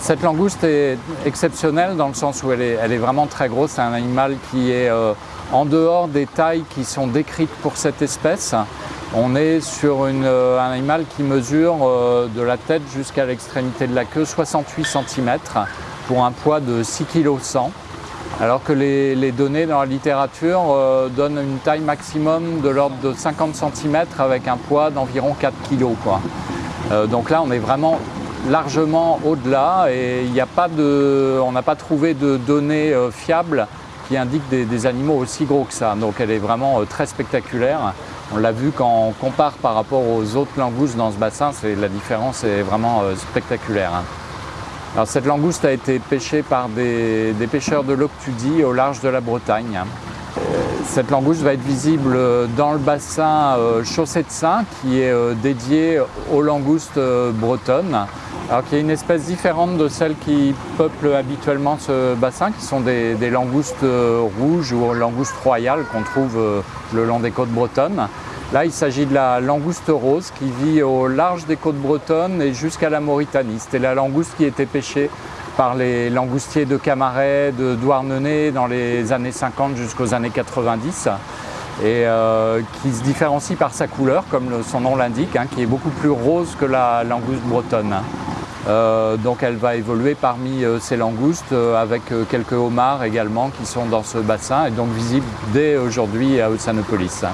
Cette langouste est exceptionnelle dans le sens où elle est, vraiment très grosse. C'est un animal qui est euh, en dehors des tailles qui sont décrites pour cette espèce. On est sur euh, un animal qui mesure euh, de la tête jusqu'à l'extrémité de la queue 68 cm pour un poids de 6 kg 100 alors que les, données dans la littérature donnent une taille maximum de l'ordre de 50 cm avec un poids d'environ 4 kg. Donc là, on est vraiment largement au-delà et il a pas de, on n'a pas trouvé de données euh, fiables qui indiquent des, animaux aussi gros que ça. Donc elle est vraiment euh, très spectaculaire. On l'a vu quand on compare par rapport aux autres langoustes dans ce bassin, la différence est vraiment euh, spectaculaire. Hein. Alors, cette langouste a été pêchée par des, pêcheurs de l'Octudie au large de la Bretagne. Cette langouste va être visible dans le bassin Chaussée de Saint qui est dédié aux langoustes bretonnes. Alors qu'il y a une espèce différente de celles qui peuplent habituellement ce bassin, qui sont des, langoustes rouges ou langoustes royales qu'on trouve le long des côtes bretonnes. Là, il s'agit de la langouste rose qui vit au large des côtes bretonnes et jusqu'à la Mauritanie. C'était la langouste qui était pêchée par les langoustiers de Camaret, de Douarnenez dans les années 50 jusqu'aux années 90 et euh, qui se différencie par sa couleur, comme son nom l'indique, hein, qui est beaucoup plus rose que la langouste bretonne. Euh, donc elle va évoluer parmi euh, ces langoustes euh, avec quelques homards également qui sont dans ce bassin et donc visibles dès aujourd'hui à Ossanopolis. Hein.